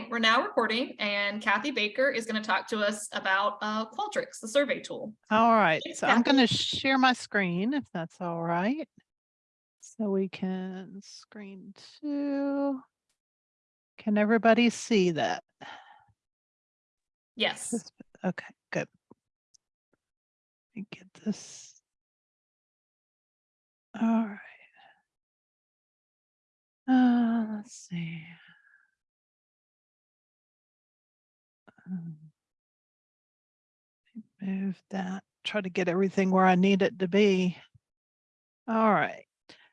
Okay, we're now recording and Kathy Baker is going to talk to us about uh, Qualtrics, the survey tool. All right, Thanks, so I'm going to share my screen if that's all right. So we can screen two. Can everybody see that? Yes. Just- Okay, good. Let me get this. All right. Uh, let's see. Um, Move that, try to get everything where I need it to be. All right.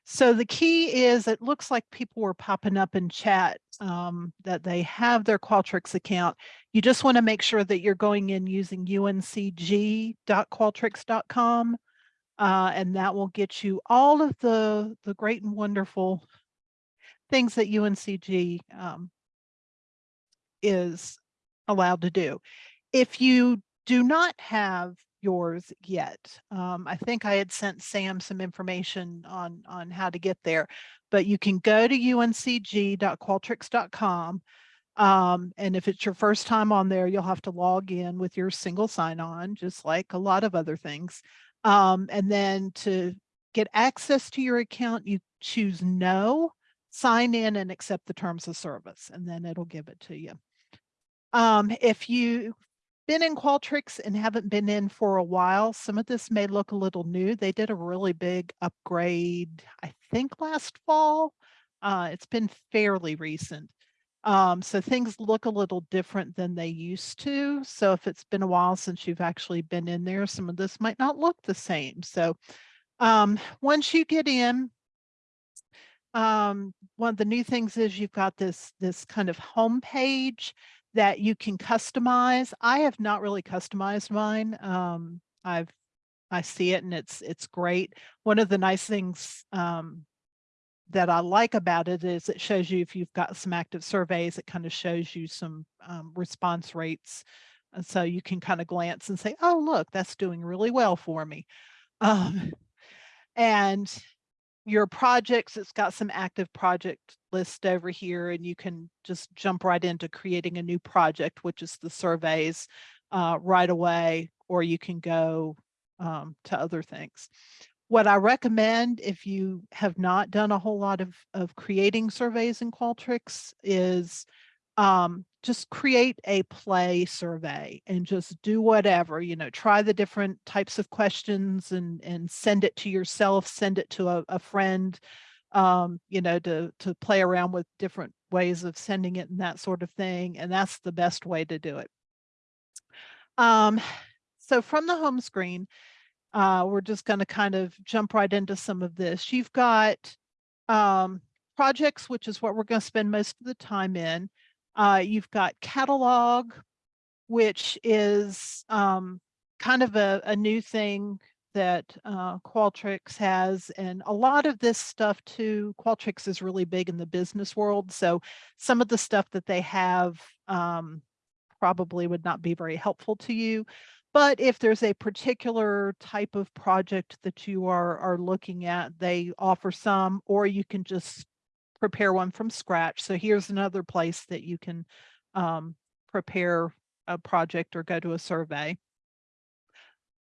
So the key is it looks like people were popping up in chat um, that they have their Qualtrics account. You just want to make sure that you're going in using uncg.qualtrics.com uh, and that will get you all of the, the great and wonderful things that UNCG um, is allowed to do. If you do not have yours yet, um, I think I had sent Sam some information on, on how to get there, but you can go to uncg.qualtrics.com. Um, and if it's your first time on there, you'll have to log in with your single sign-on, just like a lot of other things. Um, and then to get access to your account, you choose no, sign in and accept the terms of service, and then it'll give it to you. Um, if you've been in Qualtrics and haven't been in for a while, some of this may look a little new. They did a really big upgrade, I think last fall. Uh, it's been fairly recent. Um, so things look a little different than they used to. So if it's been a while since you've actually been in there, some of this might not look the same. So um, once you get in, um, one of the new things is you've got this, this kind of home page that you can customize. I have not really customized mine. Um, I've, I see it and it's, it's great. One of the nice things, um, that I like about it is it shows you if you've got some active surveys, it kind of shows you some, um, response rates. And so you can kind of glance and say, oh, look, that's doing really well for me. Um, and your projects, it's got some active project list over here and you can just jump right into creating a new project, which is the surveys uh, right away, or you can go um, to other things. What I recommend if you have not done a whole lot of, of creating surveys in Qualtrics is um, just create a play survey and just do whatever, you know, try the different types of questions and, and send it to yourself, send it to a, a friend, um, you know, to, to play around with different ways of sending it and that sort of thing. And that's the best way to do it. Um, so from the home screen, uh, we're just going to kind of jump right into some of this. You've got um, projects, which is what we're going to spend most of the time in. Uh, you've got catalog, which is um, kind of a, a new thing that uh, Qualtrics has. And a lot of this stuff too, Qualtrics is really big in the business world. So some of the stuff that they have um, probably would not be very helpful to you. But if there's a particular type of project that you are, are looking at, they offer some, or you can just prepare one from scratch. So here's another place that you can um, prepare a project or go to a survey.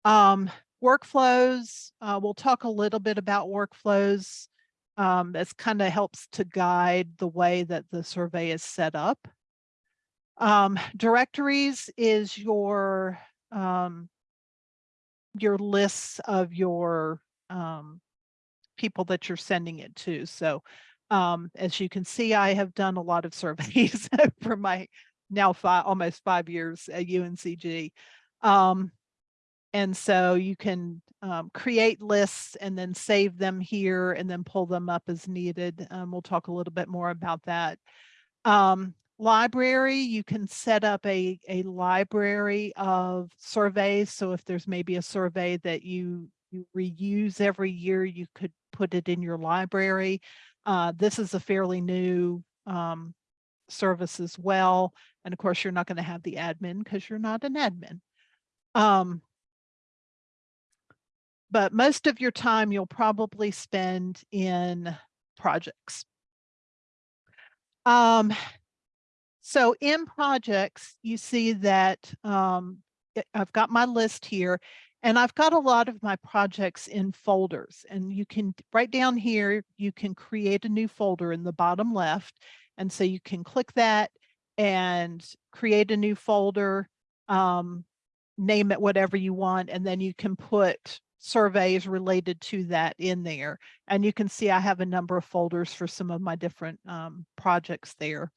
Um, workflows, uh, we'll talk a little bit about workflows. Um, this kind of helps to guide the way that the survey is set up. Um, directories is your um, your lists of your um, people that you're sending it to. So um, as you can see, I have done a lot of surveys for my now five, almost five years at UNCG. Um, and so you can um, create lists and then save them here and then pull them up as needed. Um, we'll talk a little bit more about that. Um, library, you can set up a, a library of surveys. So if there's maybe a survey that you, you reuse every year, you could put it in your library. Uh, this is a fairly new um, service as well. And of course, you're not going to have the admin because you're not an admin. Um, but most of your time you'll probably spend in projects. Um, So in projects, you see that um, I've got my list here and I've got a lot of my projects in folders and you can, right down here, you can create a new folder in the bottom left. And so you can click that and create a new folder, um, name it whatever you want, and then you can put surveys related to that in there. And you can see I have a number of folders for some of my different um, projects there.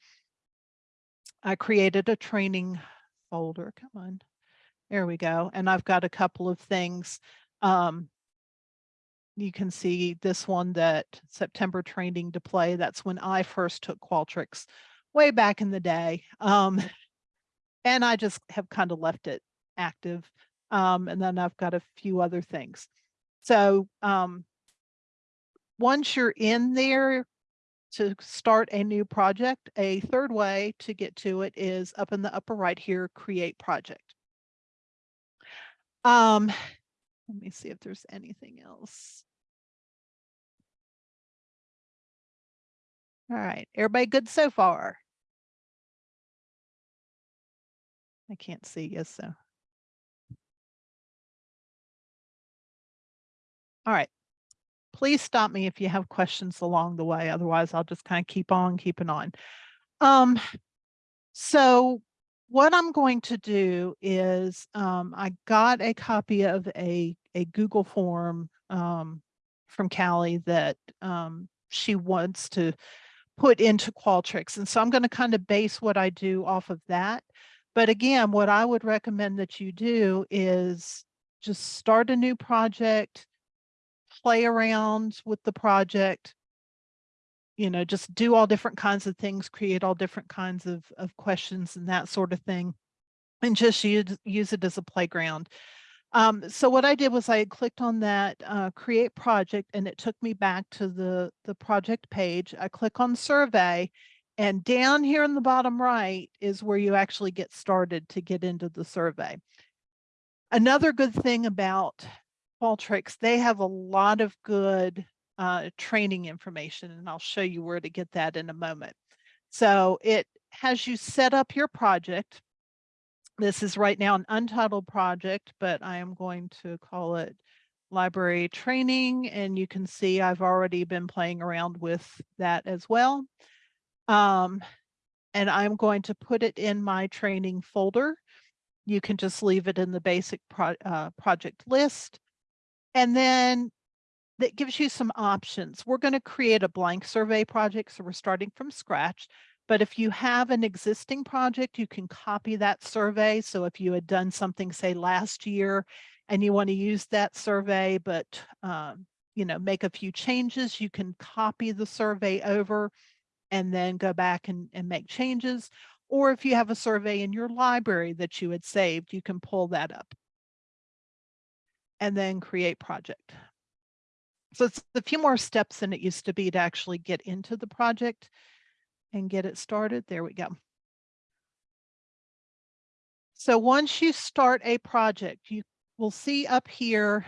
I created a training folder. Come on. There we go. And I've got a couple of things. Um, you can see this one that September training to play. That's when I first took Qualtrics way back in the day. Um, and I just have kind of left it active. Um, and then I've got a few other things. So um, once you're in there, to start a new project, a third way to get to it is up in the upper right here, create project. Um, let me see if there's anything else. All right, everybody good so far? I can't see you, so. All right please stop me if you have questions along the way. Otherwise, I'll just kind of keep on keeping on. Um, so what I'm going to do is um, I got a copy of a, a Google form um, from Callie that um, she wants to put into Qualtrics. And so I'm going to kind of base what I do off of that. But again, what I would recommend that you do is just start a new project, play around with the project, you know, just do all different kinds of things, create all different kinds of, of questions and that sort of thing, and just use, use it as a playground. Um, so what I did was I clicked on that uh, create project and it took me back to the, the project page. I click on survey and down here in the bottom right is where you actually get started to get into the survey. Another good thing about Qualtrics, they have a lot of good uh, training information, and I'll show you where to get that in a moment. So it has you set up your project. This is right now an untitled project, but I am going to call it library training. And you can see I've already been playing around with that as well. Um, and I'm going to put it in my training folder. You can just leave it in the basic pro uh, project list. And then that gives you some options. We're going to create a blank survey project, so we're starting from scratch. But if you have an existing project, you can copy that survey. So if you had done something, say last year, and you want to use that survey, but um, you know, make a few changes, you can copy the survey over and then go back and, and make changes. Or if you have a survey in your library that you had saved, you can pull that up and then create project. So it's a few more steps than it used to be to actually get into the project and get it started. There we go. So once you start a project, you will see up here,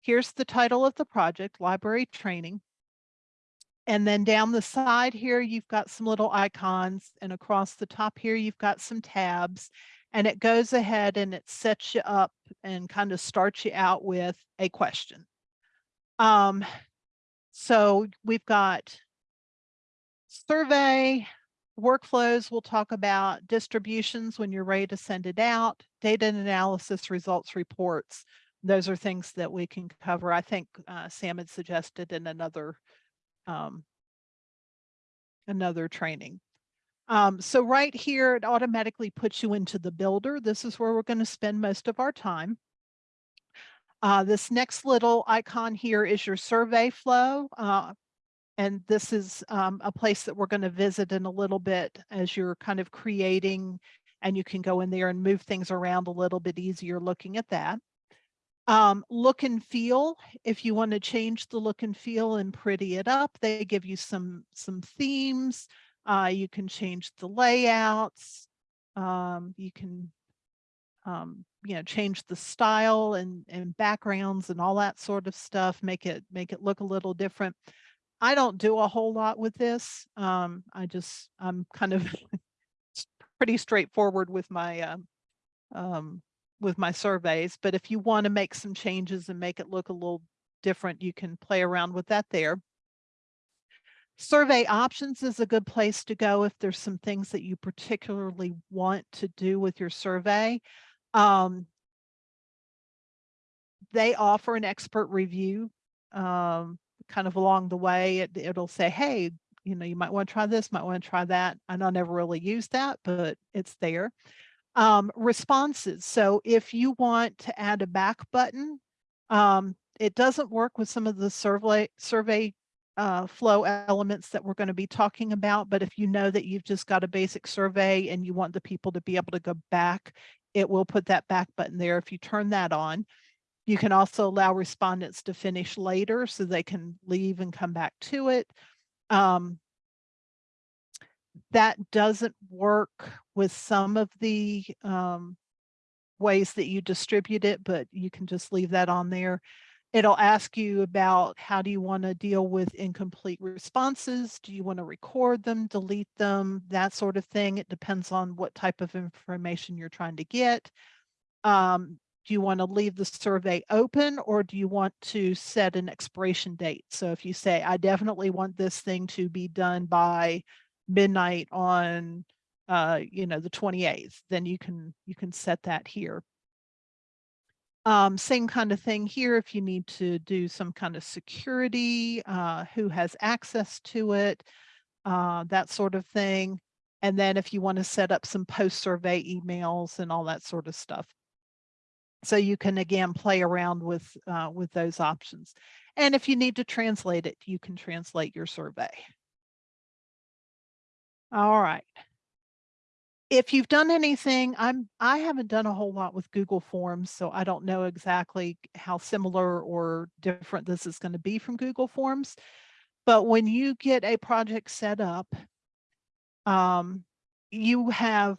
here's the title of the project, library training. And then down the side here, you've got some little icons and across the top here, you've got some tabs and it goes ahead and it sets you up and kind of starts you out with a question. Um, so we've got survey, workflows we'll talk about, distributions when you're ready to send it out, data analysis, results reports. Those are things that we can cover. I think uh, Sam had suggested in another um, another training. Um, so right here, it automatically puts you into the builder. This is where we're going to spend most of our time. Uh, this next little icon here is your survey flow. Uh, and this is um, a place that we're going to visit in a little bit as you're kind of creating and you can go in there and move things around a little bit easier looking at that. Um, look and feel, if you want to change the look and feel and pretty it up, they give you some, some themes, uh, you can change the layouts. Um, you can, um, you know, change the style and, and backgrounds and all that sort of stuff, make it, make it look a little different. I don't do a whole lot with this. Um, I just, I'm kind of pretty straightforward with my, um, um, with my surveys, but if you want to make some changes and make it look a little different, you can play around with that there. Survey options is a good place to go if there's some things that you particularly want to do with your survey. Um, they offer an expert review um, kind of along the way. It, it'll say, hey, you know, you might want to try this, might want to try that. I don't never really use that, but it's there. Um, responses. So if you want to add a back button, um, it doesn't work with some of the survey survey uh, flow elements that we're going to be talking about. But if you know that you've just got a basic survey and you want the people to be able to go back, it will put that back button there. If you turn that on, you can also allow respondents to finish later so they can leave and come back to it. Um, that doesn't work with some of the um, ways that you distribute it, but you can just leave that on there. It'll ask you about how do you want to deal with incomplete responses? Do you want to record them, delete them, that sort of thing? It depends on what type of information you're trying to get. Um, do you want to leave the survey open or do you want to set an expiration date? So if you say, I definitely want this thing to be done by midnight on, uh, you know, the 28th, then you can, you can set that here. Um, same kind of thing here if you need to do some kind of security, uh, who has access to it, uh, that sort of thing. And then if you want to set up some post-survey emails and all that sort of stuff. So you can again play around with uh, with those options. And if you need to translate it, you can translate your survey. All right. If you've done anything, I'm I haven't done a whole lot with Google Forms, so I don't know exactly how similar or different this is going to be from Google Forms. But when you get a project set up, um, you have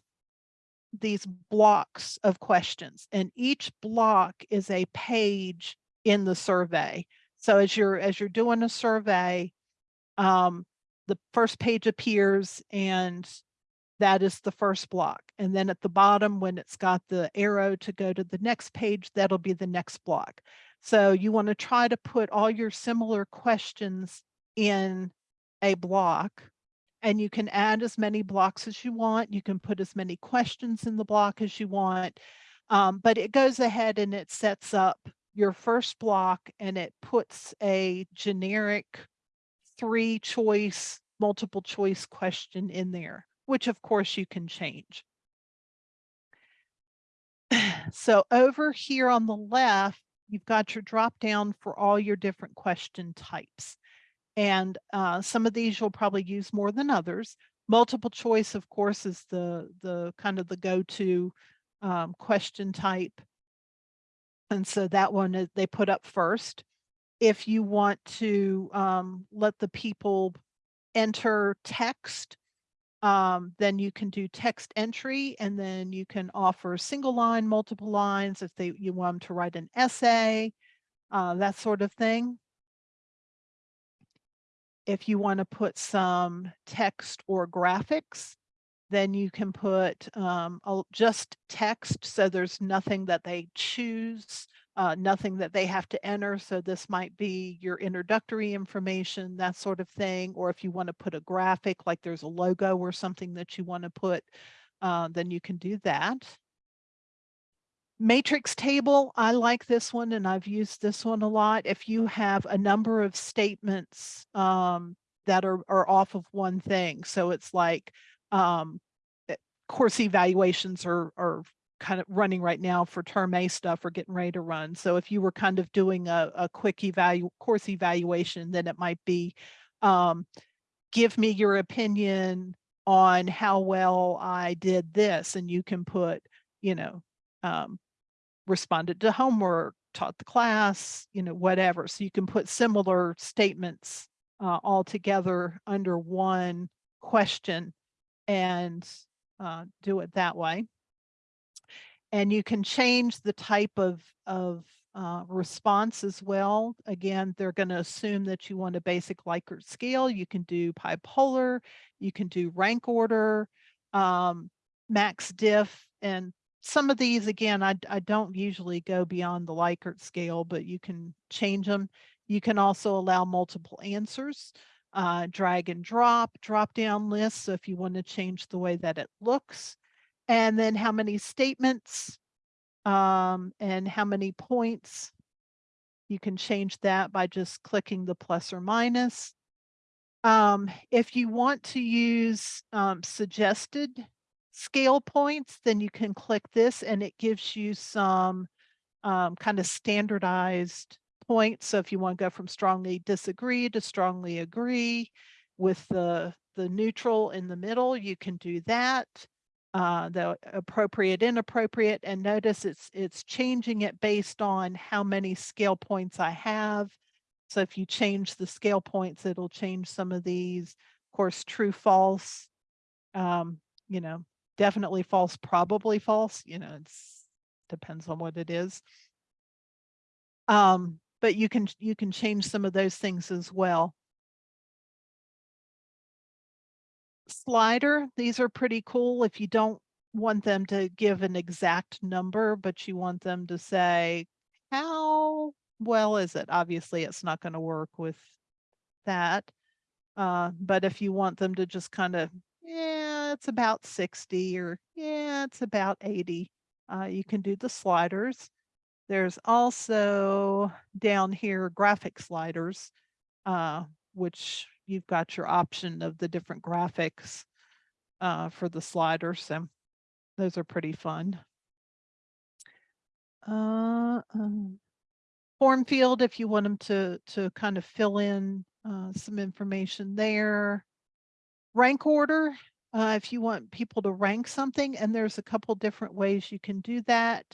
these blocks of questions and each block is a page in the survey. So as you're as you're doing a survey, um, the first page appears and that is the first block. And then at the bottom, when it's got the arrow to go to the next page, that'll be the next block. So you want to try to put all your similar questions in a block and you can add as many blocks as you want. You can put as many questions in the block as you want, um, but it goes ahead and it sets up your first block and it puts a generic three choice, multiple choice question in there, which of course you can change. So over here on the left, you've got your drop down for all your different question types. And uh, some of these you'll probably use more than others. Multiple choice, of course, is the, the kind of the go-to um, question type. And so that one they put up first. If you want to um, let the people enter text, um, then you can do text entry and then you can offer single line, multiple lines if they you want them to write an essay, uh, that sort of thing. If you want to put some text or graphics, then you can put um, just text. So there's nothing that they choose, uh, nothing that they have to enter. So this might be your introductory information, that sort of thing. Or if you want to put a graphic, like there's a logo or something that you want to put, uh, then you can do that. Matrix table, I like this one and I've used this one a lot. If you have a number of statements um, that are, are off of one thing, so it's like um, eh, course evaluations are, are kind of running right now for term A stuff or getting ready to run. So if you were kind of doing a, a quick evalu course evaluation, then it might be um, give me your opinion on how well I did this. And you can put, you know, um, responded to homework, taught the class, you know, whatever. So you can put similar statements uh, all together under one question and uh, do it that way. And you can change the type of, of uh, response as well. Again, they're going to assume that you want a basic Likert scale. You can do bipolar, you can do rank order. Um, max diff and some of these, again, I, I don't usually go beyond the Likert scale, but you can change them. You can also allow multiple answers, uh, drag and drop, drop down lists. So if you want to change the way that it looks, and then how many statements, um, and how many points. You can change that by just clicking the plus or minus. Um, if you want to use, um, suggested scale points, then you can click this and it gives you some um, kind of standardized points. So if you want to go from strongly disagree to strongly agree with the, the neutral in the middle, you can do that. Uh, the appropriate, inappropriate, and notice it's, it's changing it based on how many scale points I have. So if you change the scale points, it'll change some of these. Of course, true, false, um, you know, definitely false, probably false, you know, it's depends on what it is. Um, but you can, you can change some of those things as well. Slider, these are pretty cool if you don't want them to give an exact number, but you want them to say, how well is it? Obviously, it's not going to work with that. Uh, but if you want them to just kind of, yeah, it's about 60 or yeah, it's about 80, uh, you can do the sliders. There's also down here graphic sliders, uh, which you've got your option of the different graphics uh, for the sliders. So those are pretty fun. Uh, um, form field, if you want them to, to kind of fill in uh, some information there. Rank order, uh, if you want people to rank something, and there's a couple different ways you can do that.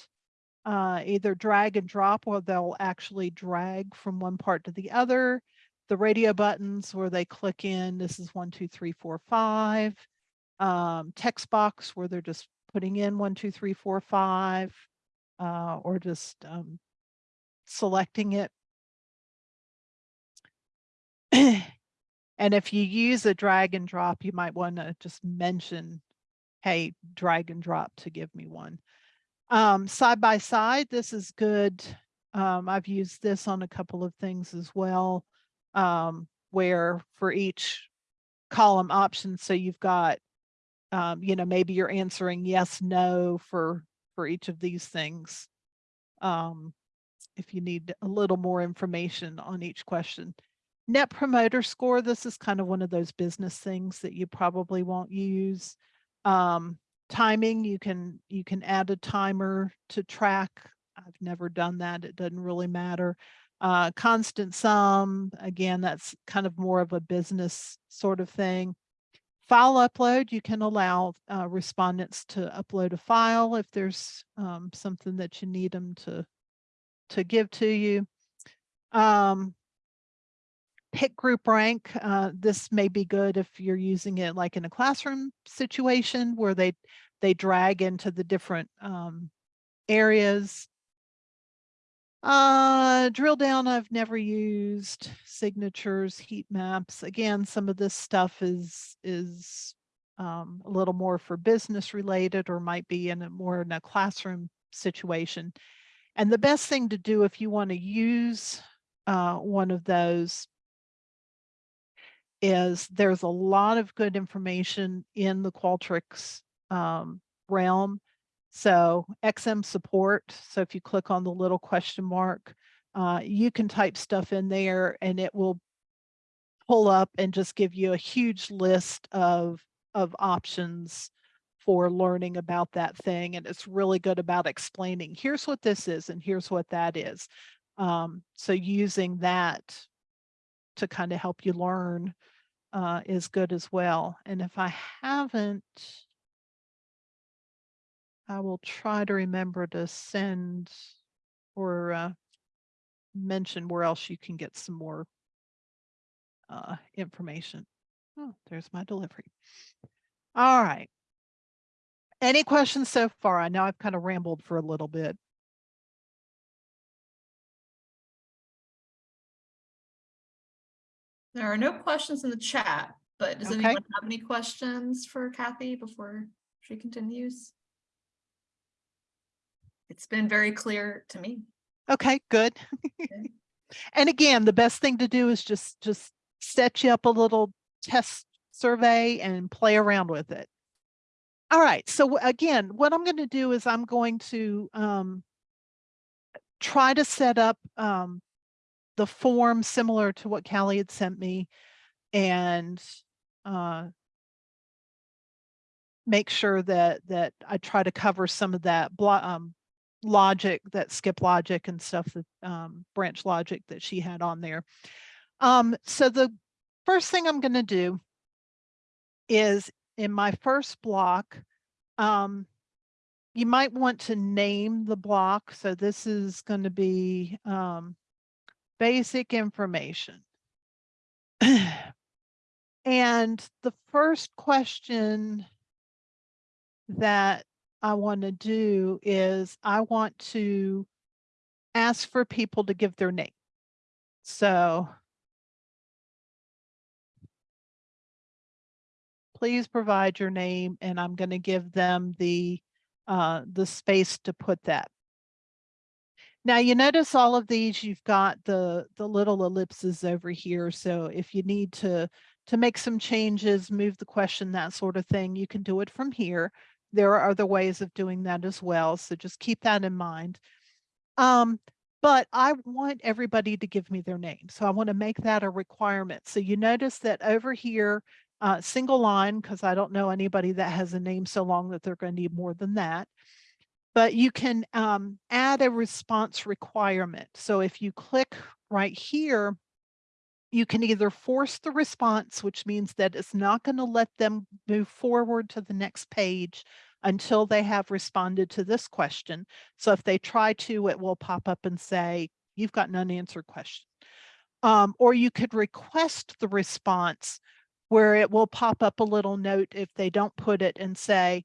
Uh, either drag and drop, or they'll actually drag from one part to the other. The radio buttons where they click in, this is one, two, three, four, five. Um, text box where they're just putting in one, two, three, four, five, uh, or just um, selecting it. and if you use a drag and drop, you might want to just mention, hey, drag and drop to give me one. Um, side by side, this is good. Um, I've used this on a couple of things as well, um, where for each column option, so you've got, um, you know, maybe you're answering yes, no for, for each of these things. Um, if you need a little more information on each question. Net promoter score, this is kind of one of those business things that you probably won't use. Um, timing, you can you can add a timer to track. I've never done that. It doesn't really matter. Uh, constant sum, again, that's kind of more of a business sort of thing. File upload, you can allow uh, respondents to upload a file if there's um, something that you need them to to give to you. Um, pick group rank. Uh, this may be good if you're using it like in a classroom situation where they they drag into the different um, areas. Uh, drill down, I've never used signatures, heat maps. Again, some of this stuff is is um, a little more for business related or might be in a more in a classroom situation. And the best thing to do if you want to use uh, one of those is there's a lot of good information in the Qualtrics um, realm. So XM support. So if you click on the little question mark, uh, you can type stuff in there and it will pull up and just give you a huge list of, of options for learning about that thing. And it's really good about explaining, here's what this is and here's what that is. Um, so using that to kind of help you learn uh, is good as well. And if I haven't, I will try to remember to send or uh, mention where else you can get some more uh, information. Oh, there's my delivery. All right. Any questions so far? I know I've kind of rambled for a little bit. There are no questions in the chat, but does Okay. anyone have any questions for Kathy before she continues. It's been very clear to me. Okay, good. And again, the best thing to do is just, just set you up a little test survey and play around with it. All right, so again, what I'm going to do is I'm going to um, try to set up um, the form similar to what Callie had sent me and uh, make sure that that I try to cover some of that um, logic, that skip logic and stuff that um, branch logic that she had on there. Um, so the first thing I'm going to do is in my first block, um, you might want to name the block. So this is going to be um, basic information. and the first question that I want to do is I want to ask for people to give their name. So please provide your name and I'm going to give them the uh, the space to put that. Now you notice all of these, you've got the the little ellipses over here. So if you need to to make some changes, move the question, that sort of thing, you can do it from here. There are other ways of doing that as well. So just keep that in mind. Um, but I want everybody to give me their name. So I want to make that a requirement. So you notice that over here, uh, single line, because I don't know anybody that has a name so long that they're going to need more than that. But you can um, add a response requirement. So if you click right here, you can either force the response, which means that it's not going to let them move forward to the next page until they have responded to this question. So if they try to, it will pop up and say, you've got an unanswered question. Um, or you could request the response where it will pop up a little note if they don't put it and say,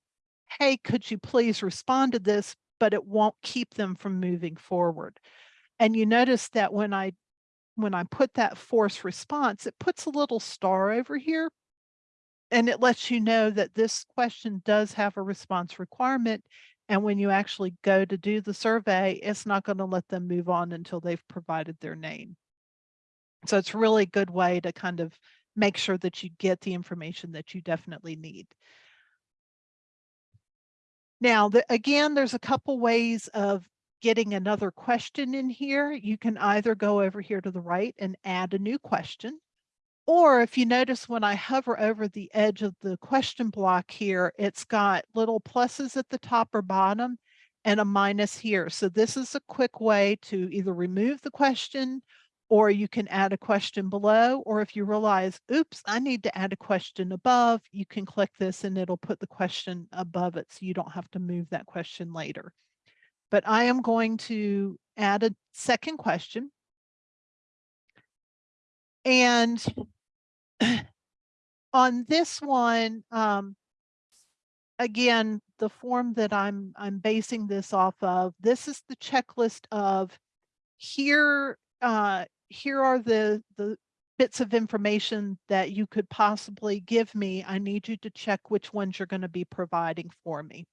hey, could you please respond to this, but it won't keep them from moving forward. And you notice that when I when I put that force response, it puts a little star over here and it lets you know that this question does have a response requirement. And when you actually go to do the survey, it's not going to let them move on until they've provided their name. So it's really a good way to kind of make sure that you get the information that you definitely need. Now, the, again, there's a couple ways of getting another question in here. You can either go over here to the right and add a new question. Or if you notice when I hover over the edge of the question block here, it's got little pluses at the top or bottom and a minus here. So this is a quick way to either remove the question or you can add a question below, or if you realize, oops, I need to add a question above, you can click this and it'll put the question above it so you don't have to move that question later. But I am going to add a second question. And on this one, um, again, the form that I'm I'm basing this off of, this is the checklist of here uh, here are the, the bits of information that you could possibly give me. I need you to check which ones you're going to be providing for me.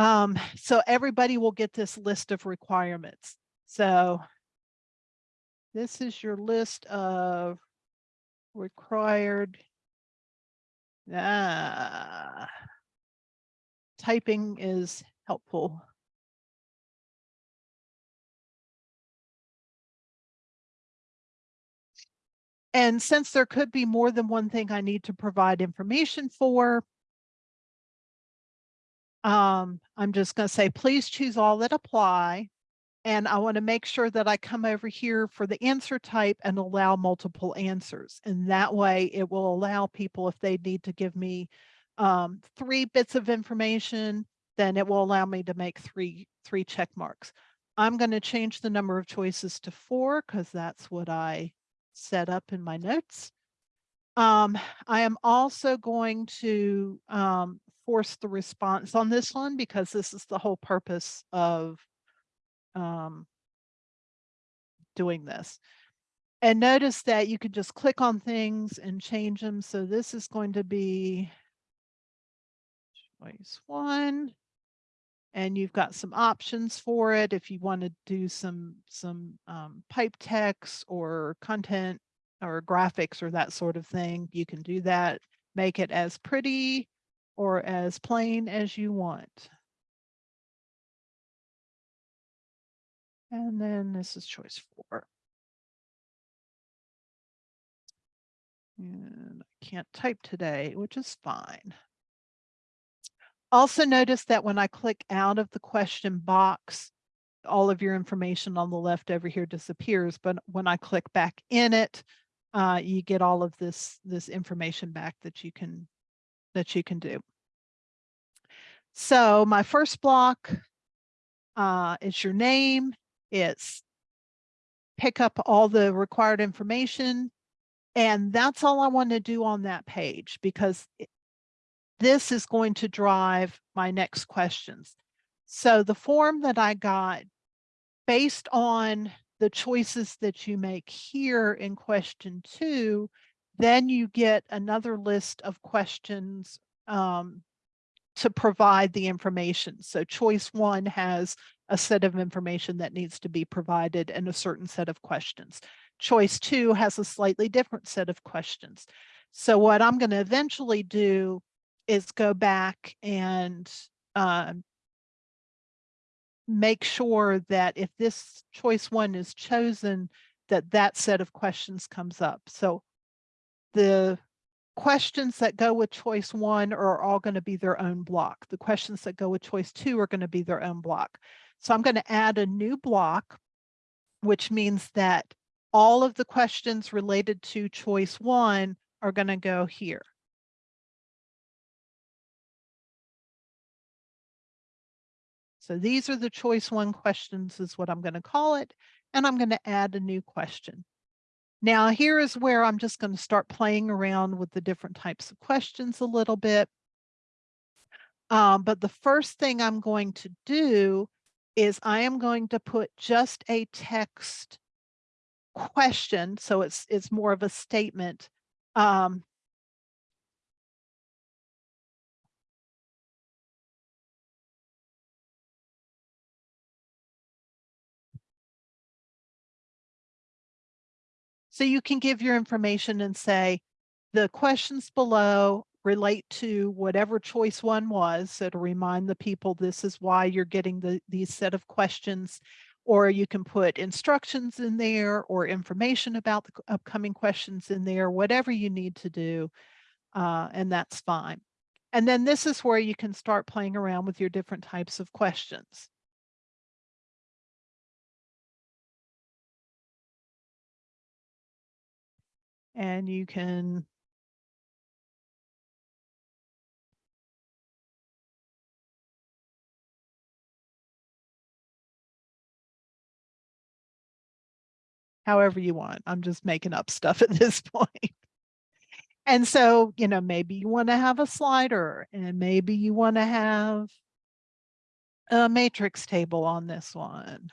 Um, so everybody will get this list of requirements. So this is your list of required ah, typing is helpful. And since there could be more than one thing I need to provide information for, um, I'm just going to say, please choose all that apply. And I want to make sure that I come over here for the answer type and allow multiple answers. And that way it will allow people, if they need to give me um, three bits of information, then it will allow me to make three, three check marks. I'm going to change the number of choices to four because that's what I set up in my notes. Um, I am also going to um, force the response on this one because this is the whole purpose of um, doing this. And notice that you can just click on things and change them. So this is going to be choice one. And you've got some options for it if you want to do some, some um, pipe text or content or graphics or that sort of thing. You can do that, make it as pretty or as plain as you want. And then this is choice four. And I can't type today, which is fine. Also notice that when I click out of the question box, all of your information on the left over here disappears, but when I click back in it, uh, you get all of this, this information back that you can, that you can do. So my first block uh, is your name. It's pick up all the required information. And that's all I want to do on that page because this is going to drive my next questions. So the form that I got based on the choices that you make here in question two, then you get another list of questions um, to provide the information. So choice one has a set of information that needs to be provided and a certain set of questions. Choice two has a slightly different set of questions. So what I'm going to eventually do is go back and uh, make sure that if this choice one is chosen, that that set of questions comes up. So the questions that go with choice one are all going to be their own block. The questions that go with choice two are going to be their own block. So I'm going to add a new block, which means that all of the questions related to choice one are going to go here. So these are the choice one questions is what I'm going to call it. And I'm going to add a new question. Now here is where I'm just going to start playing around with the different types of questions a little bit. Um, but the first thing I'm going to do is I am going to put just a text question. So it's, it's more of a statement um, So you can give your information and say, the questions below relate to whatever choice one was. So to remind the people, this is why you're getting the, these set of questions, or you can put instructions in there or information about the upcoming questions in there, whatever you need to do. Uh, and that's fine. And then this is where you can start playing around with your different types of questions. And you can however you want. I'm just making up stuff at this point. And so, you know, maybe you want to have a slider and maybe you want to have a matrix table on this one.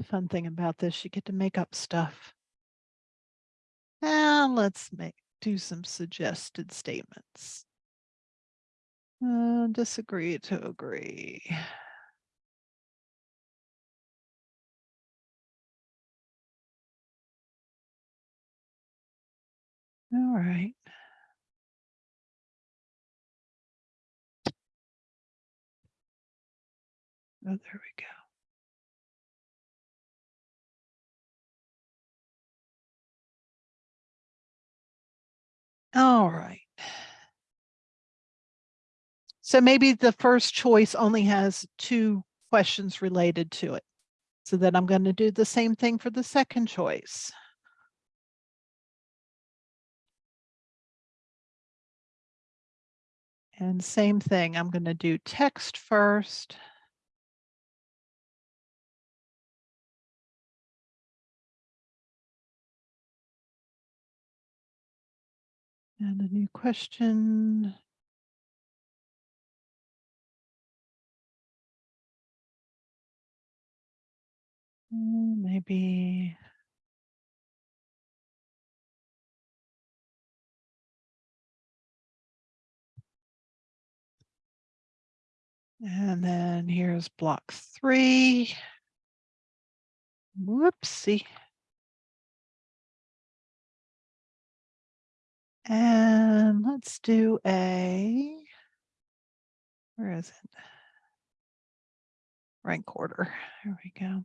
The fun thing about this, you get to make up stuff. And let's make do some suggested statements. Uh, disagree to agree. All right. Oh, there we go. All right. So maybe the first choice only has two questions related to it. So then I'm going to do the same thing for the second choice. And same thing, I'm going to do text first. And a new question. Mm, maybe And then here's block three. Whoopsie. And let's do a, where is it? Rank order. There we go.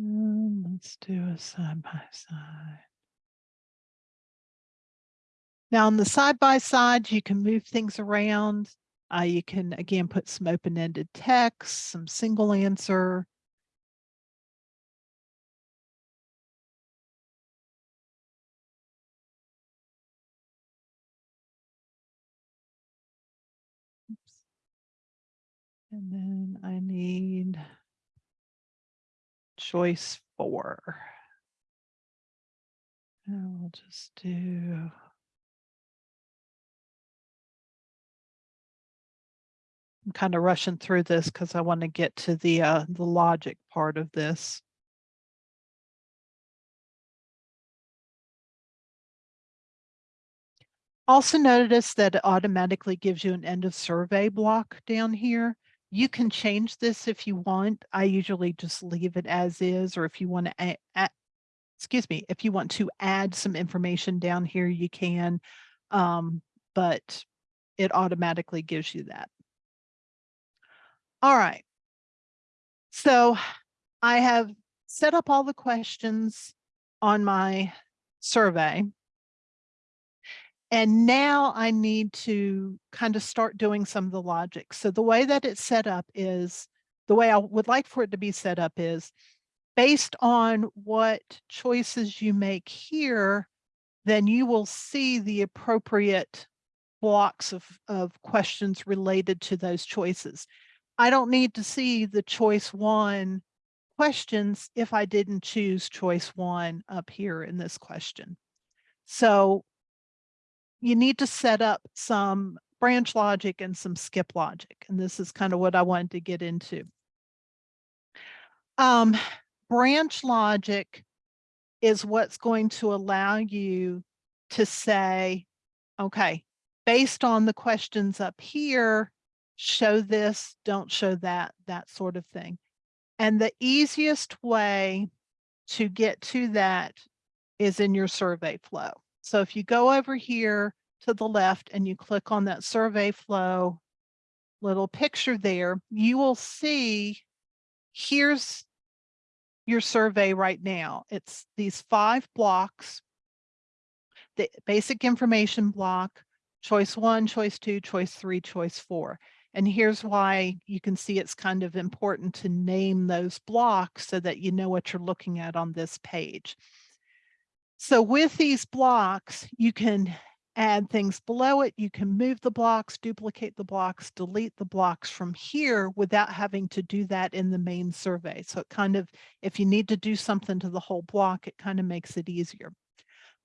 Mm, Let's do a side by side. Now on the side by side, you can move things around. Uh, you can again put some open-ended text, some single answer. Oops. And then I need choice four. And we'll just do. I'm kind of rushing through this because I want to get to the uh, the logic part of this. Also notice that it automatically gives you an end of survey block down here. You can change this if you want. I usually just leave it as is, or if you want to add, excuse me, if you want to add some information down here, you can. Um, but it automatically gives you that. All right. So I have set up all the questions on my survey. And now I need to kind of start doing some of the logic. So the way that it's set up is, the way I would like for it to be set up is, based on what choices you make here, then you will see the appropriate blocks of, of questions related to those choices. I don't need to see the choice one questions if I didn't choose choice one up here in this question. So you need to set up some branch logic and some skip logic. And this is kind of what I wanted to get into. Um, branch logic is what's going to allow you to say, okay, based on the questions up here, show this, don't show that, that sort of thing. And the easiest way to get to that is in your survey flow. So if you go over here to the left and you click on that survey flow little picture there, you will see here's your survey right now. It's these five blocks, the basic information block, choice one, choice two, choice three, choice four. And here's why you can see it's kind of important to name those blocks so that you know what you're looking at on this page. So with these blocks, you can add things below it. You can move the blocks, duplicate the blocks, delete the blocks from here without having to do that in the main survey. So it kind of, if you need to do something to the whole block, it kind of makes it easier.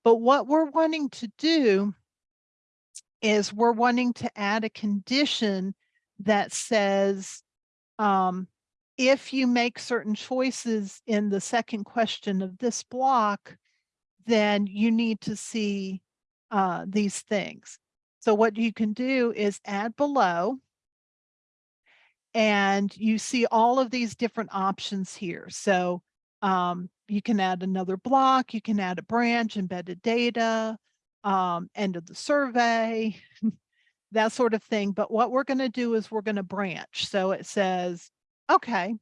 But what we're wanting to do is we're wanting to add a condition that says, um, if you make certain choices in the second question of this block, then you need to see uh, these things. So what you can do is add below and you see all of these different options here. So um, you can add another block, you can add a branch, embedded data, um, end of the survey, that sort of thing. But what we're going to do is we're going to branch. So it says, okay,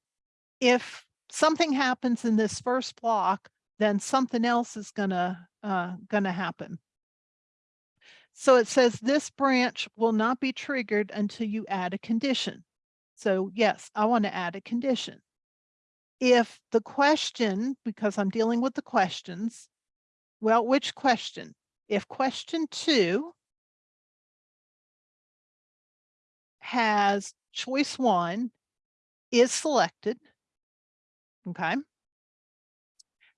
if something happens in this first block, then something else is gonna uh, gonna happen. So it says this branch will not be triggered until you add a condition. So yes, I want to add a condition. If the question, because I'm dealing with the questions, well, which question? If question two has choice one is selected, okay,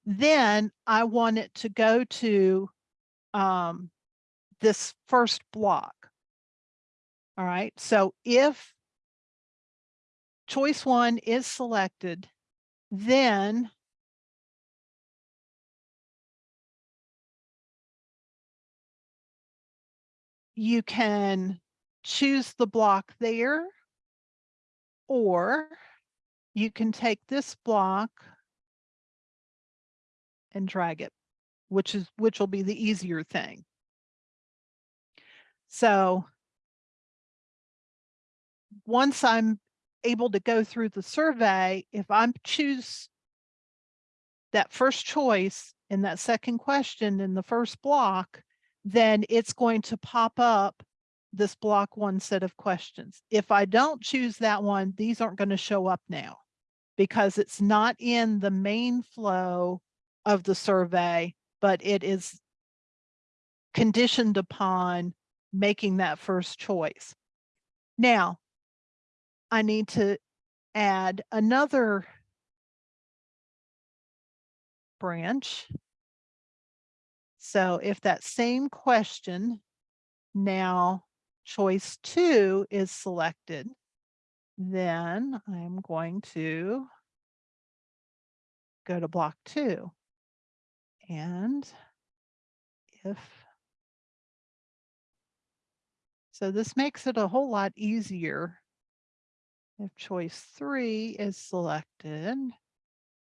Then I want it to go to um, this first block. All right, so if choice one is selected, then you can choose the block there or you can take this block and drag it, which is which will be the easier thing. So once I'm able to go through the survey, if I choose that first choice in that second question in the first block, then it's going to pop up this block one set of questions. If I don't choose that one, these aren't going to show up now because it's not in the main flow of the survey, but it is conditioned upon making that first choice. Now, I need to add another branch. So if that same question now choice two is selected, then I'm going to go to block two. And if so this makes it a whole lot easier. If choice three is selected,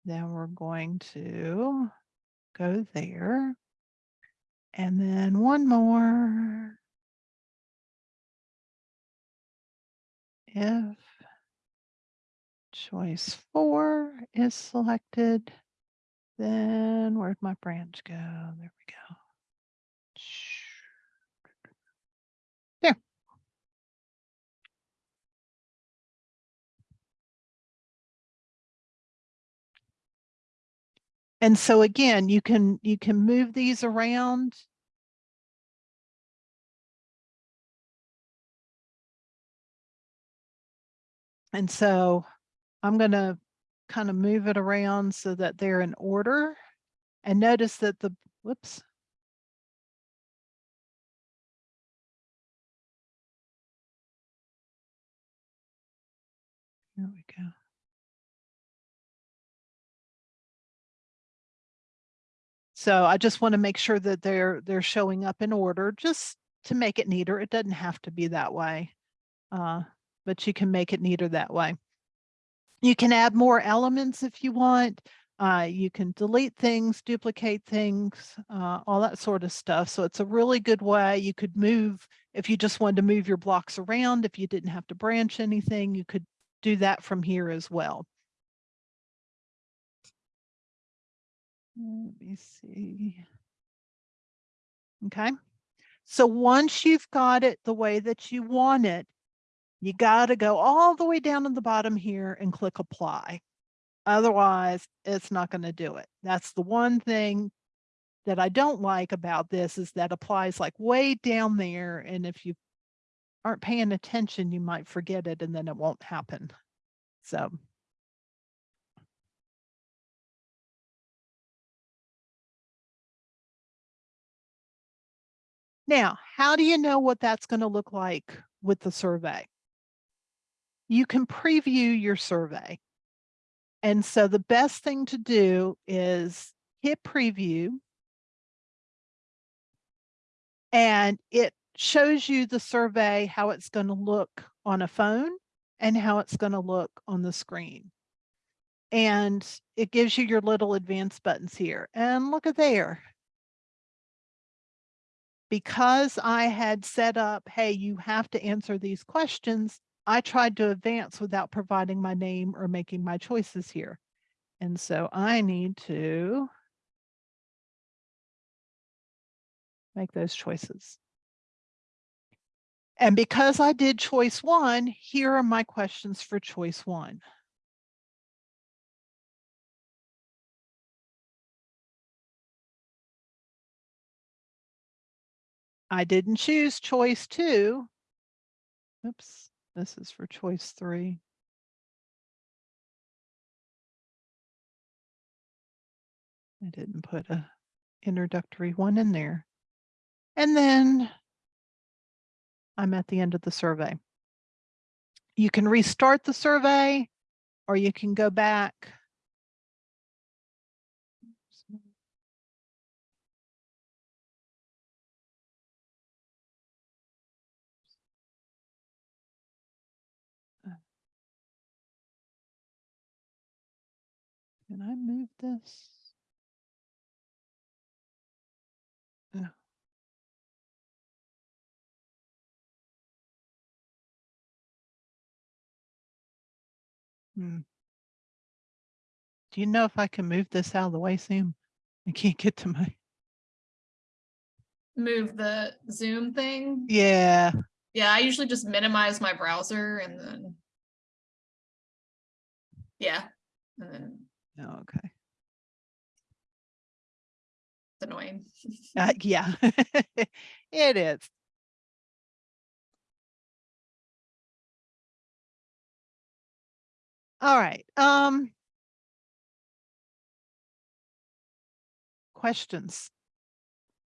then we're going to go there. And then one more. If choice four is selected, then where'd my branch go? There we go. There. And so again, you can you can move these around. And so I'm going to kind of move it around so that they're in order. And notice that the, whoops. Here we go. So I just want to make sure that they're they're showing up in order just to make it neater. It doesn't have to be that way, uh, but you can make it neater that way. You can add more elements if you want. Uh, you can delete things, duplicate things, uh, all that sort of stuff. So it's a really good way. You could move, if you just wanted to move your blocks around, if you didn't have to branch anything, you could do that from here as well. Let me see. Okay. So once you've got it the way that you want it, you got to go all the way down to the bottom here and click apply. Otherwise, it's not going to do it. That's the one thing that I don't like about this is that applies like way down there. And if you aren't paying attention, you might forget it and then it won't happen. So. Now, how do you know what that's going to look like with the survey? You can preview your survey. And so the best thing to do is hit preview. And it shows you the survey, how it's going to look on a phone and how it's going to look on the screen. And it gives you your little advanced buttons here. And look at there. Because I had set up, hey, you have to answer these questions, I tried to advance without providing my name or making my choices here. And so I need to make those choices. And because I did choice one, here are my questions for choice one. I didn't choose choice two. Oops. This is for choice three. I didn't put a introductory one in there. And then I'm at the end of the survey. You can restart the survey or you can go back. Can I move this? Yeah. Hmm. Do you know if I can move this out of the way, Sam? I can't get to my, Move the Zoom thing. yeah, Yeah, I usually just minimize my browser and then. Yeah, and then oh, okay. it's annoying. Uh, yeah, it is. All right, um. Questions?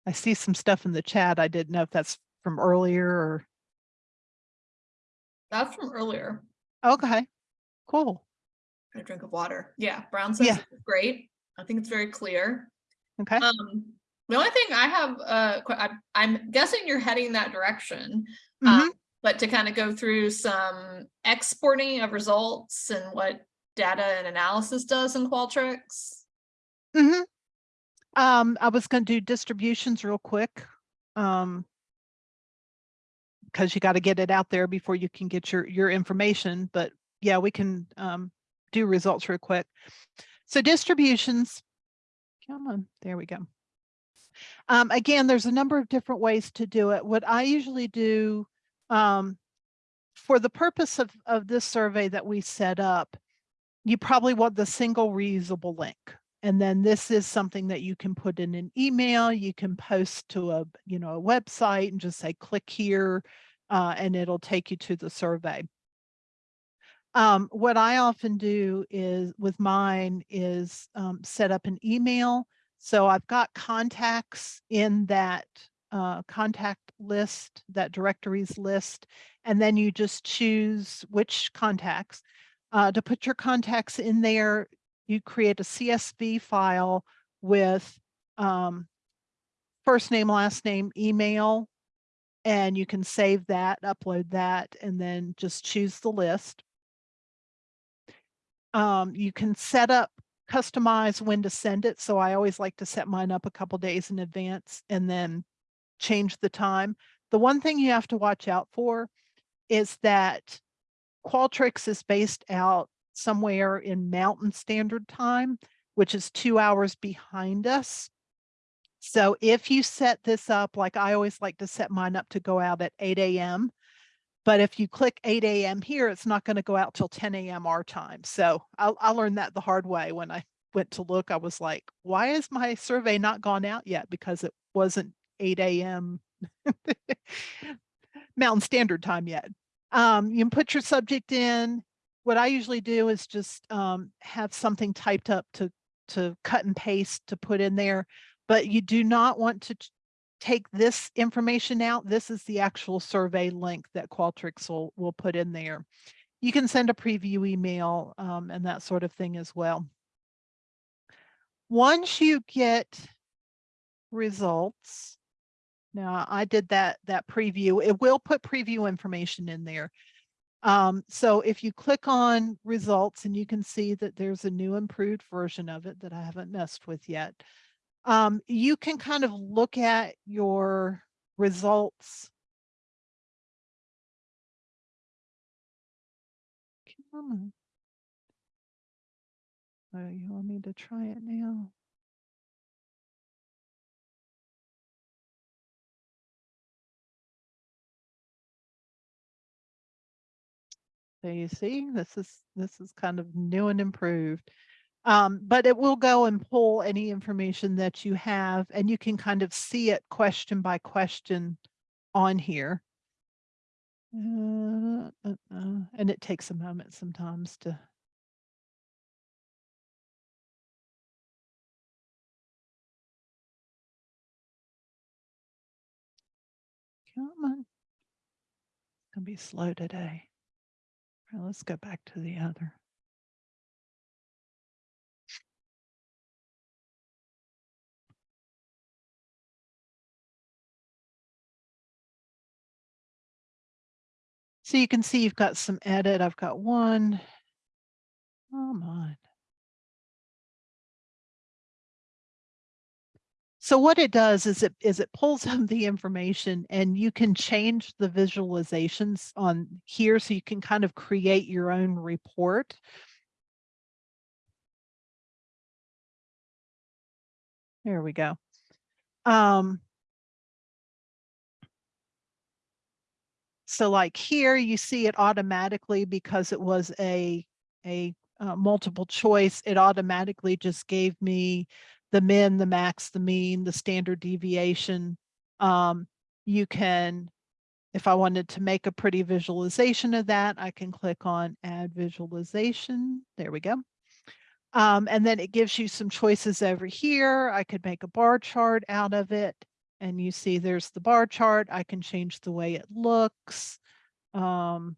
I see some stuff in the chat. I didn't know if that's from earlier or, That's from earlier. okay, cool. A drink of water. Yeah, Brown says Yeah. great. I think it's very clear. Okay, Um, the only thing I have, uh, I'm guessing you're heading that direction. Mhm. um, But to kind of go through some exporting of results and what data and analysis does in Qualtrics. Mhm. Um, I was gonna do distributions real quick. Um. Cause you gotta get it out there before you can get your, your information, but yeah, we can, um, do results real quick. So distributions. Come on, there we go. Um, again, there's a number of different ways to do it. What I usually do, um, for the purpose of, of this survey that we set up, you probably want the single reusable link. And then this is something that you can put in an email, you can post to a, you know, a website and just say, click here, uh, and it'll take you to the survey. Um, what I often do is with mine is um, set up an email. So I've got contacts in that uh, contact list, that directories list, and then you just choose which contacts. Uh, to put your contacts in there, you create a CSV file with um, first name, last name, email, and you can save that, upload that, and then just choose the list. Um, you can set up, customize when to send it. So I always like to set mine up a couple days in advance and then change the time. The one thing you have to watch out for is that Qualtrics is based out somewhere in Mountain Standard Time, which is two hours behind us. So if you set this up, like I always like to set mine up to go out at eight AM. But if you click eight AM here, it's not going to go out till ten AM our time. So I, I learned that the hard way when I went to look. I was like, why is my survey not gone out yet? Because it wasn't eight AM Mountain Standard Time yet. Um, you can put your subject in. What I usually do is just um, have something typed up to to cut and paste to put in there, but you do not want to take this information out. This is the actual survey link that Qualtrics will will put in there. You can send a preview email um, and that sort of thing as well. Once you get results, now I did that, that preview. It will put preview information in there. Um, so if you click on results and you can see that there's a new improved version of it that I haven't messed with yet. Um, you can kind of look at your results. Come on. Oh, you want me to try it now? So you see, this is, this is kind of new and improved. Um, but it will go and pull any information that you have and you can kind of see it question by question on here. Uh, uh, uh, and it takes a moment sometimes to Come on. It's gonna be slow today. Right, let's go back to the other. So you can see you've got some edit. I've got one. Come on. So what it does is it is it pulls up the information and you can change the visualizations on here so you can kind of create your own report. There we go. Um, so like here you see it automatically because it was a a uh, multiple choice. It automatically just gave me the min, the max, the mean, the standard deviation. Um, you can, if I wanted to make a pretty visualization of that, I can click on add visualization. There we go. Um, and then it gives you some choices over here. I could make a bar chart out of it. And you see there's the bar chart. I can change the way it looks. Um,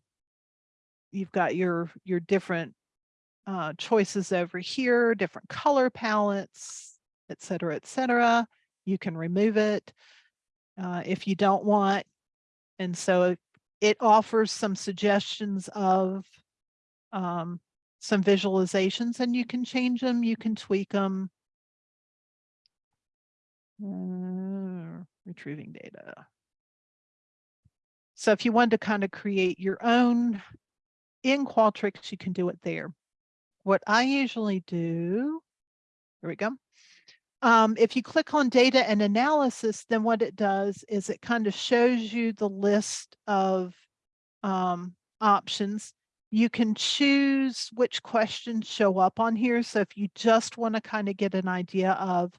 you've got your, your different uh, choices over here, different color palettes, et cetera, et cetera. You can remove it uh, if you don't want. And so it offers some suggestions of um, some visualizations and you can change them, you can tweak them. Uh, retrieving data. So if you want to kind of create your own in Qualtrics, you can do it there. What I usually do, here we go. Um, if you click on data and analysis, then what it does is it kind of shows you the list of um, options. You can choose which questions show up on here. So if you just want to kind of get an idea of,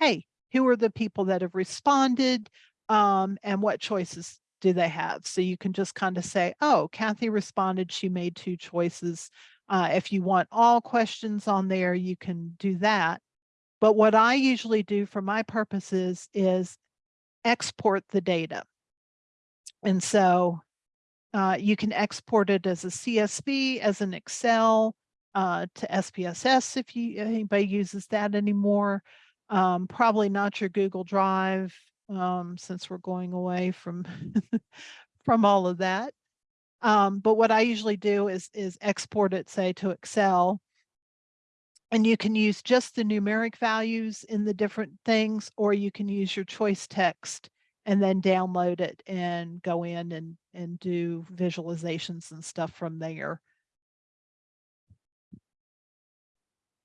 hey, who are the people that have responded um, and what choices do they have? So you can just kind of say, oh, Kathy responded, she made two choices. Uh, if you want all questions on there, you can do that. But what I usually do for my purposes is export the data. And so uh, you can export it as a CSV, as an Excel, uh, to SPSS if you anybody uses that anymore. Um, probably not your Google Drive um, since we're going away from from all of that. Um, but what I usually do is is export it, say, to Excel and you can use just the numeric values in the different things, or you can use your choice text and then download it and go in and, and do visualizations and stuff from there.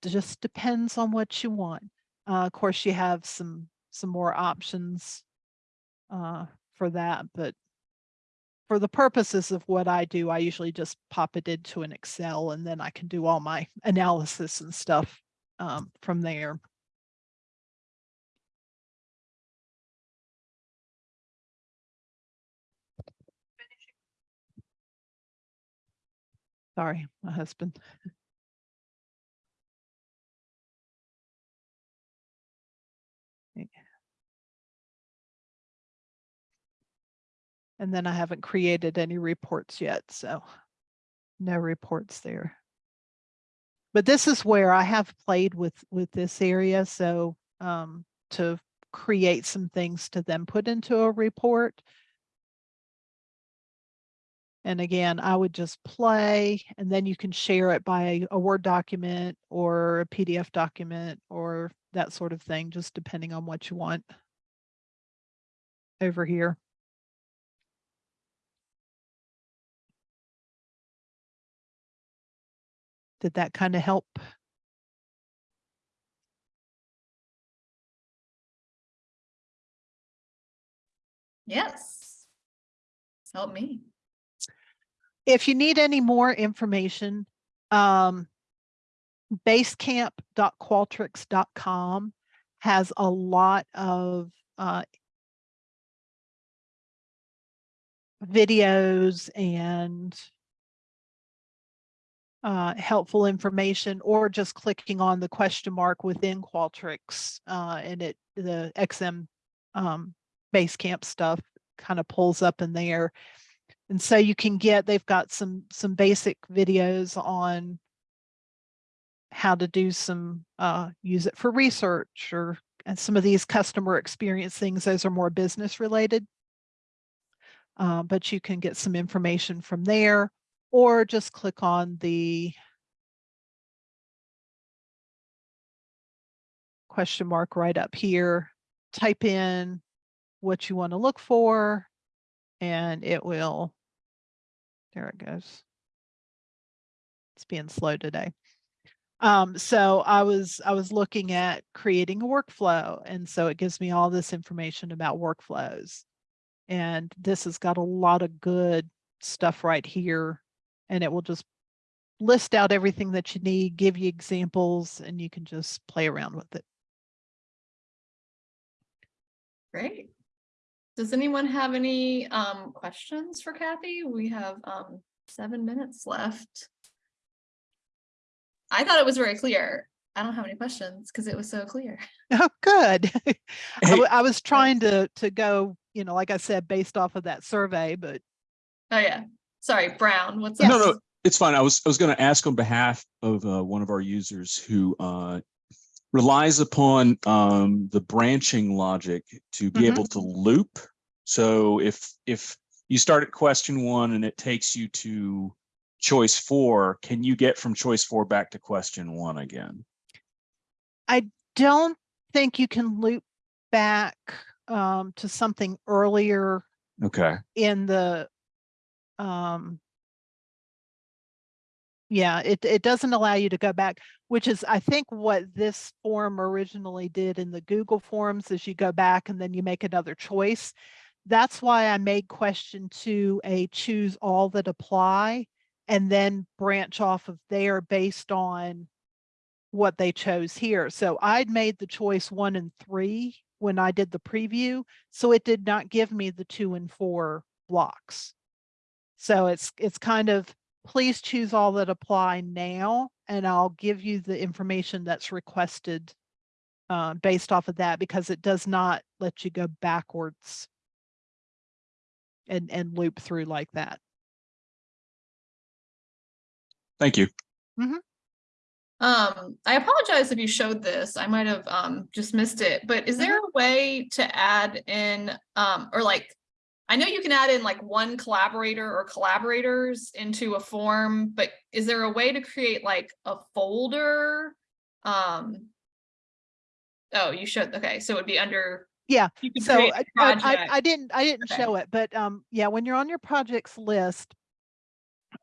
It just depends on what you want. Uh, of course, you have some some more options uh, for that, but for the purposes of what I do, I usually just pop it into an Excel and then I can do all my analysis and stuff um, from there. Sorry, my husband. And then I haven't created any reports yet, so no reports there. But this is where I have played with with this area, so um, to create some things to then put into a report. And again, I would just play and then you can share it by a Word document or a PDF document or that sort of thing, just depending on what you want over here. Did that kind of help? Yes. Help me. If you need any more information, um, basecamp.qualtrics.com has a lot of uh, videos and uh, helpful information or just clicking on the question mark within Qualtrics uh, and it the XM um, Basecamp stuff kind of pulls up in there. And so you can get, they've got some, some basic videos on how to do some, uh, use it for research or, and some of these customer experience things, those are more business related. Uh, but you can get some information from there or just click on the question mark right up here, type in what you want to look for, and it will, there it goes. It's being slow today. Um, so I was, I was looking at creating a workflow, and so it gives me all this information about workflows. And this has got a lot of good stuff right here, and it will just list out everything that you need, give you examples, and you can just play around with it. Great. Does anyone have any um questions for Kathy? We have um seven minutes left. I thought it was very clear. I don't have any questions because it was so clear. Oh, good. I, Hey- w- I was trying to, to go, you know, like I said, based off of that survey, but Oh, yeah. Sorry, Brown, what's No, up? no, no, it's fine. I was, I was going to ask on behalf of uh, one of our users who uh, relies upon um, the branching logic to be Mhm. able to loop. So if, if you start at question one and it takes you to choice four, can you get from choice four back to question one again? I don't think you can loop back um, to something earlier Okay, in the um yeah it it doesn't allow you to go back which is i think what this form originally did in the google forms is you go back and then you make another choice. That's why i made question two a choose all that apply and then branch off of there based on what they chose here. So i'd made the choice one and three when i did the preview so it did not give me the two and four blocks so it's, it's kind of, please choose all that apply now, and I'll give you the information that's requested uh, based off of that, because it does not let you go backwards and, and loop through like that. thank you. Um, I apologize if you showed this. I might have um just missed it, but is there a way to add in um or like I know you can add in like one collaborator or collaborators into a form, but is there a way to create like a folder? Um Oh, you should, okay, so it would be under. Yeah, So I, I- I, didn't, I didn't Okay. show it, but um, yeah, when you're on your projects list,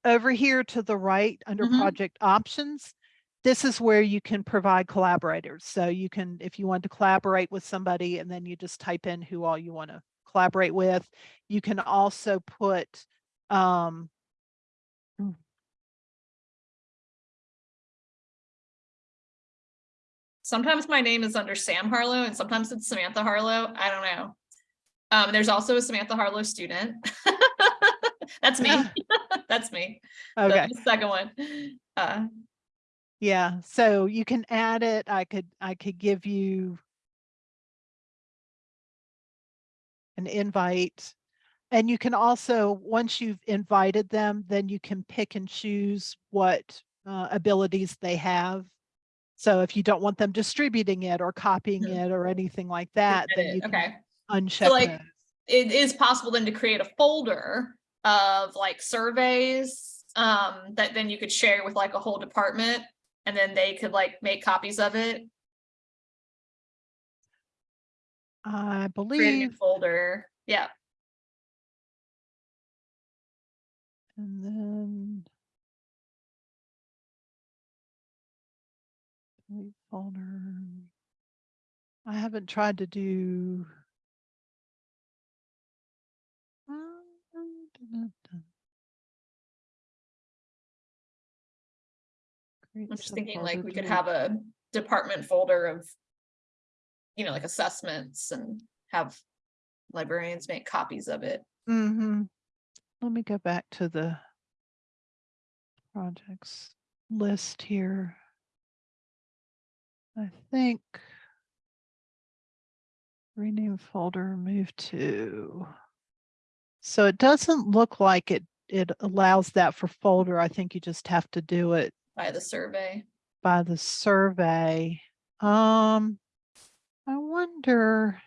over here to the right, under Mhm. project options, this is where you can provide collaborators. So you can, if you want to collaborate with somebody and then you just type in who all you want to collaborate with. You can also put, um, Sometimes my name is under Sam Harlow and sometimes it's Samantha Harlow. I don't know. Um, there's also a Samantha Harlow student. That's me. That's me. the- okay, The second one. Uh, yeah, so you can add it. I could, I could give you an invite. And you can also, once you've invited them, then you can pick and choose what uh, abilities they have. So if you don't want them distributing it or copying Mhm. it or anything like that, then you can okay. uncheck like, those. It is possible then to create a folder of like surveys um, that then you could share with like a whole department and then they could like make copies of it. I Create a new believe, folder. Yeah. and then delete folder. I haven't tried to do. I'm just thinking like we could have a department folder of, you know, like assessments and have librarians make copies of it. Mm-hmm. Let me go back to the projects list here. I think rename folder, move to So it doesn't look like it, it allows that for folder. I think you just have to do it by the survey. by the survey. Um, I wonder.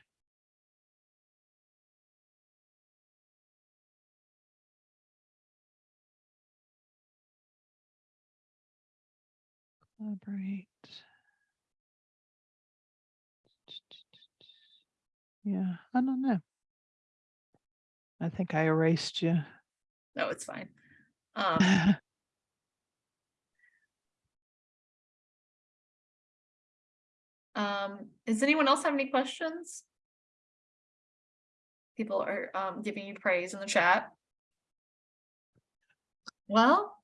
Collaborate. Yeah, I don't know. I think I erased you. No, it's fine. Um, um, does anyone else have any questions? People are, um, giving you praise in the chat. Well,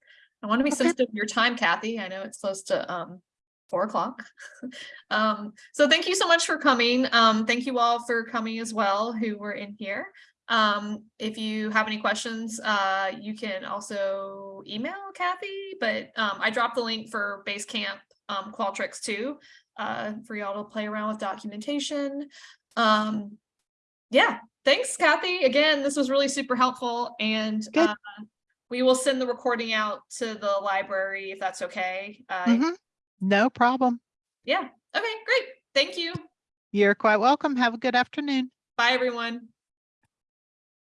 I want to be Okay. sensitive of your time, Kathy. I know it's close to, um, four o'clock. Um, so thank you so much for coming. Um, thank you all for coming as well who were in here. Um, if you have any questions, uh, you can also email Kathy, but, um, I dropped the link for Basecamp, um, Qualtrics too, uh, for y'all to play around with documentation. Um, yeah, thanks Kathy. Again, this was really super helpful and, uh, we will send the recording out to the library if that's okay. Uh, Mhm. No problem. yeah, okay, great. Thank you. You're quite welcome. Have a good afternoon. Bye, everyone.